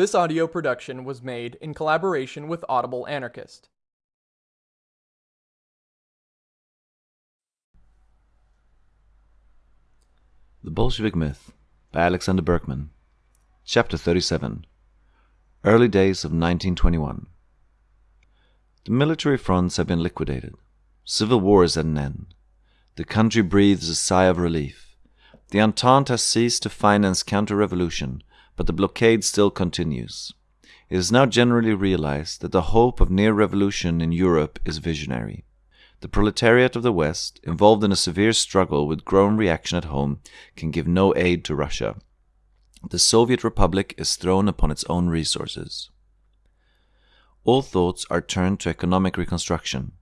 This audio production was made in collaboration with Audible Anarchist. The Bolshevik Myth by Alexander Berkman. Chapter 37 Early Days of 1921. The military fronts have been liquidated. Civil war is at an end. The country breathes a sigh of relief. The Entente has ceased to finance counter revolution, but the blockade still continues. It is now generally realized that the hope of near revolution in Europe is visionary. The proletariat of the West, involved in a severe struggle with growing reaction at home, can give no aid to Russia. The Soviet Republic is thrown upon its own resources. All thoughts are turned to economic reconstruction.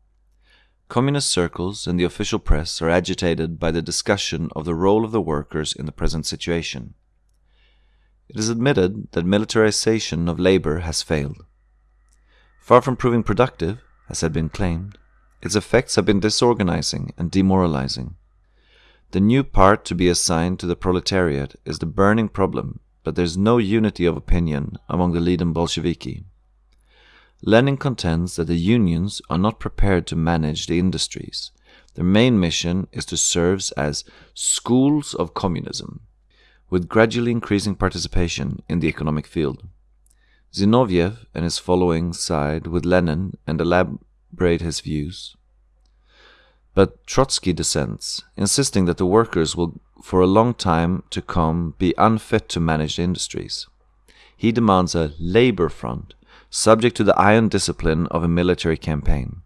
Communist circles and the official press are agitated by the discussion of the role of the workers in the present situation. It is admitted that militarization of labor has failed. Far from proving productive, as had been claimed, its effects have been disorganizing and demoralizing. The new part to be assigned to the proletariat is the burning problem that there is no unity of opinion among the leading Bolsheviki. Lenin contends that the unions are not prepared to manage the industries. Their main mission is to serve as schools of communism, with gradually increasing participation in the economic field. Zinoviev and his following side with Lenin and elaborate his views. But Trotsky dissents, insisting that the workers will for a long time to come be unfit to manage the industries. He demands a labor front, subject to the iron discipline of a military campaign.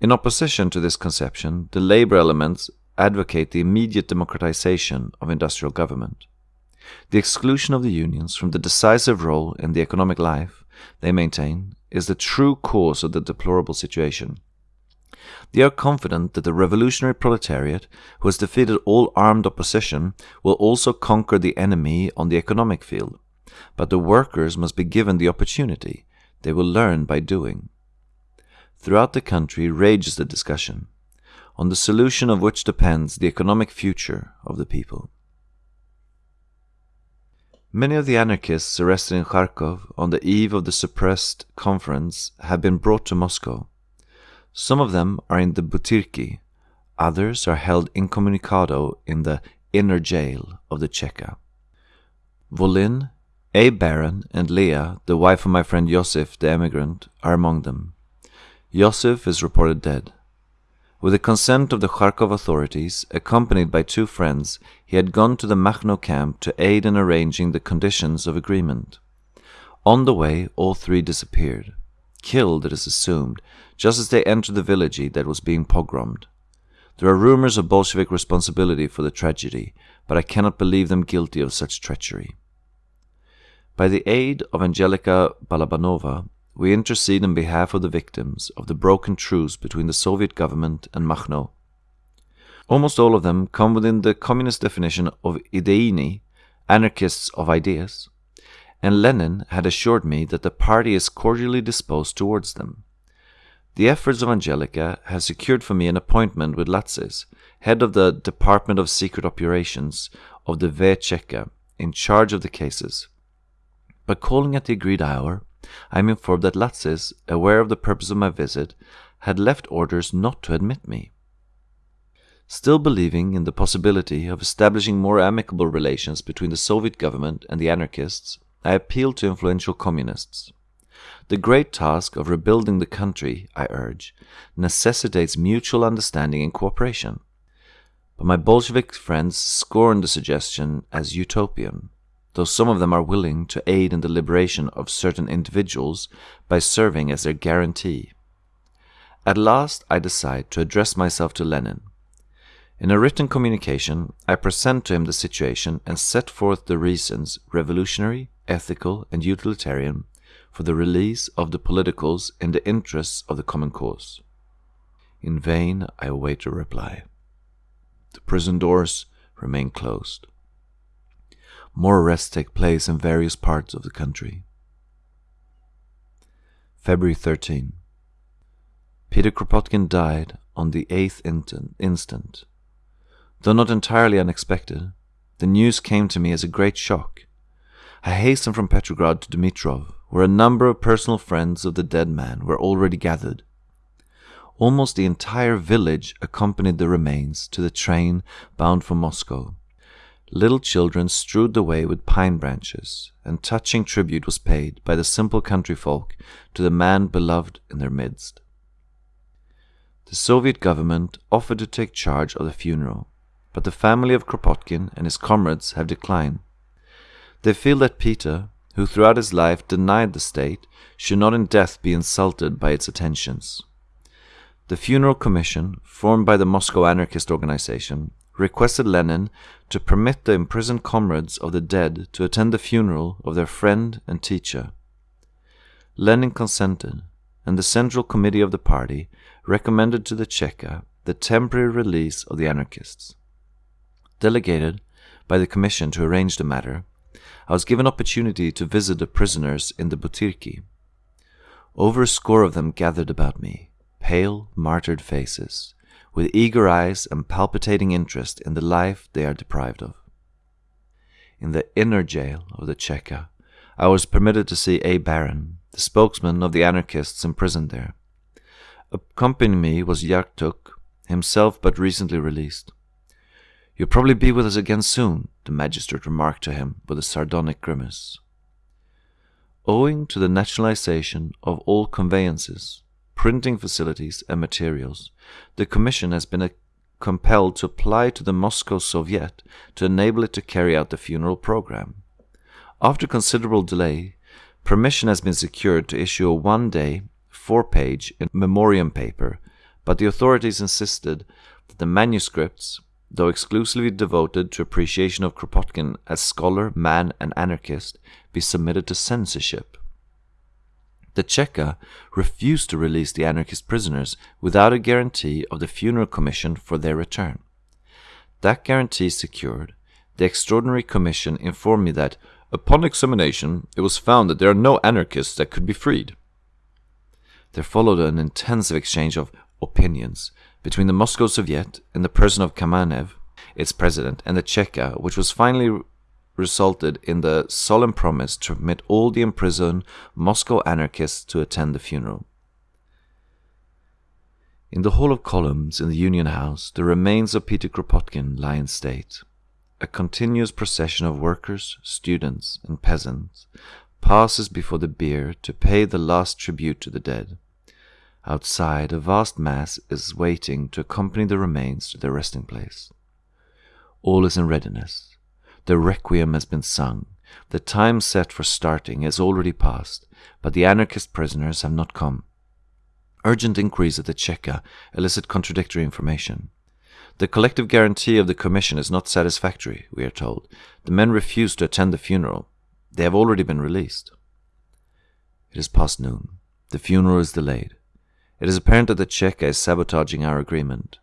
In opposition to this conception, the labor elements advocate the immediate democratization of industrial government. The exclusion of the unions from the decisive role in the economic life, they maintain, is the true cause of the deplorable situation. They are confident that the revolutionary proletariat, who has defeated all armed opposition, will also conquer the enemy on the economic field. But the workers must be given the opportunity. They will learn by doing. Throughout the country rages the discussion, on the solution of which depends the economic future of the people. Many of the anarchists arrested in Kharkov on the eve of the suppressed conference have been brought to Moscow. Some of them are in the Butyrki, others are held incommunicado in the inner jail of the Cheka. Volin, A. Baron, and Leah, the wife of my friend Yosef the emigrant, are among them. Yosef is reported dead. With the consent of the Kharkov authorities, accompanied by two friends, he had gone to the Makhno camp to aid in arranging the conditions of agreement. On the way, all three disappeared. Killed, it is assumed, just as they entered the village that was being pogromed. There are rumors of Bolshevik responsibility for the tragedy, but I cannot believe them guilty of such treachery. By the aid of Angelica Balabanova, we intercede in behalf of the victims of the broken truce between the Soviet government and Makhno. Almost all of them come within the communist definition of ideini, anarchists of ideas, and Lenin had assured me that the party is cordially disposed towards them. The efforts of Angelica have secured for me an appointment with Latsis, head of the Department of Secret Operations of the VCheka, in charge of the cases. By calling at the agreed hour, I am informed that Latsis, aware of the purpose of my visit, had left orders not to admit me. Still believing in the possibility of establishing more amicable relations between the Soviet government and the anarchists, I appealed to influential communists. The great task of rebuilding the country, I urge, necessitates mutual understanding and cooperation. But my Bolshevik friends scorn the suggestion as utopian, though some of them are willing to aid in the liberation of certain individuals by serving as their guarantee. At last I decide to address myself to Lenin. In a written communication, I present to him the situation and set forth the reasons, revolutionary, ethical, and utilitarian, for the release of the politicals in the interests of the common cause. In vain I await a reply. The prison doors remain closed. More arrests take place in various parts of the country. February 13. Peter Kropotkin died on the 8th instant. Though not entirely unexpected, the news came to me as a great shock. I hastened from Petrograd to Dmitrov, where a number of personal friends of the dead man were already gathered. Almost the entire village accompanied the remains to the train bound for Moscow. Little children strewed the way with pine branches, and touching tribute was paid by the simple country folk to the man beloved in their midst. The Soviet government offered to take charge of the funeral, but the family of Kropotkin and his comrades have declined. They feel that Peter, who throughout his life denied the state, should not in death be insulted by its attentions. The funeral commission, formed by the Moscow anarchist organization, requested Lenin to permit the imprisoned comrades of the dead to attend the funeral of their friend and teacher. Lenin consented, and the Central Committee of the party recommended to the Cheka the temporary release of the anarchists. Delegated by the commission to arrange the matter, I was given opportunity to visit the prisoners in the Butyrki. Over a score of them gathered about me, pale, martyred faces, with eager eyes and palpitating interest in the life they are deprived of. In the inner jail of the Cheka, I was permitted to see A. Baron, the spokesman of the anarchists imprisoned there. Accompanying me was Yarchuk, himself but recently released. You'll probably be with us again soon, the magistrate remarked to him with a sardonic grimace. Owing to the nationalization of all conveyances, printing facilities, and materials, the Commission has been uh, compelled to apply to the Moscow Soviet to enable it to carry out the funeral program. After considerable delay, permission has been secured to issue a one day, four page memoriam paper, but the authorities insisted that the manuscripts, though exclusively devoted to appreciation of Kropotkin as scholar, man, and anarchist, be submitted to censorship. The Cheka refused to release the anarchist prisoners without a guarantee of the funeral commission for their return. That guarantee secured, the Extraordinary Commission informed me that, upon examination, it was found that there are no anarchists that could be freed. There followed an intensive exchange of opinions between the Moscow Soviet in the person of Kamenev, its president, and the Cheka, which was finally resulted in the solemn promise to permit all the imprisoned Moscow anarchists to attend the funeral. In the Hall of Columns in the Union House, the remains of Peter Kropotkin lie in state. A continuous procession of workers, students, and peasants passes before the bier to pay the last tribute to the dead. Outside, a vast mass is waiting to accompany the remains to their resting place. All is in readiness. The requiem has been sung. The time set for starting has already passed, but the anarchist prisoners have not come. Urgent inquiries at the Cheka elicit contradictory information. The collective guarantee of the commission is not satisfactory, we are told. The men refuse to attend the funeral. They have already been released. It is past noon. The funeral is delayed. It is apparent that the Cheka is sabotaging our agreement.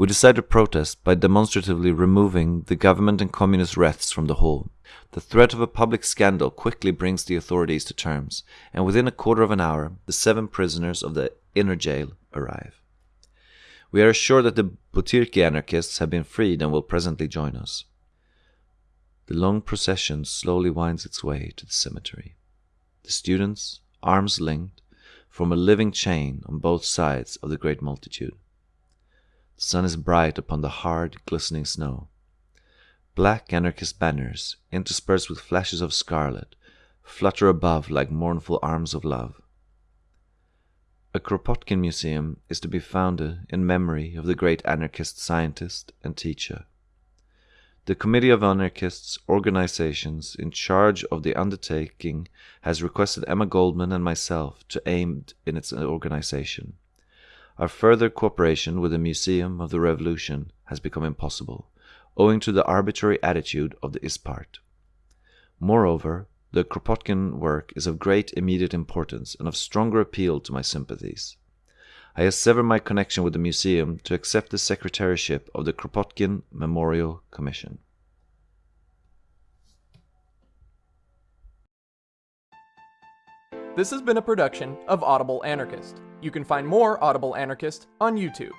We decide to protest by demonstratively removing the government and communist wreaths from the hall. The threat of a public scandal quickly brings the authorities to terms, and within a quarter of an hour, the seven prisoners of the inner jail arrive. We are assured that the Butyrki anarchists have been freed and will presently join us. The long procession slowly winds its way to the cemetery. The students, arms linked, form a living chain on both sides of the great multitude. Sun is bright upon the hard, glistening snow. Black anarchist banners, interspersed with flashes of scarlet, flutter above like mournful arms of love. A Kropotkin museum is to be founded in memory of the great anarchist scientist and teacher. The Committee of Anarchists organizations in charge of the undertaking has requested Emma Goldman and myself to aid in its organization. Our further cooperation with the Museum of the Revolution has become impossible, owing to the arbitrary attitude of the Istpart. Moreover, the Kropotkin work is of great immediate importance and of stronger appeal to my sympathies. I have severed my connection with the museum to accept the secretaryship of the Kropotkin Memorial Commission. This has been a production of Audible Anarchist. You can find more Audible Anarchist on YouTube.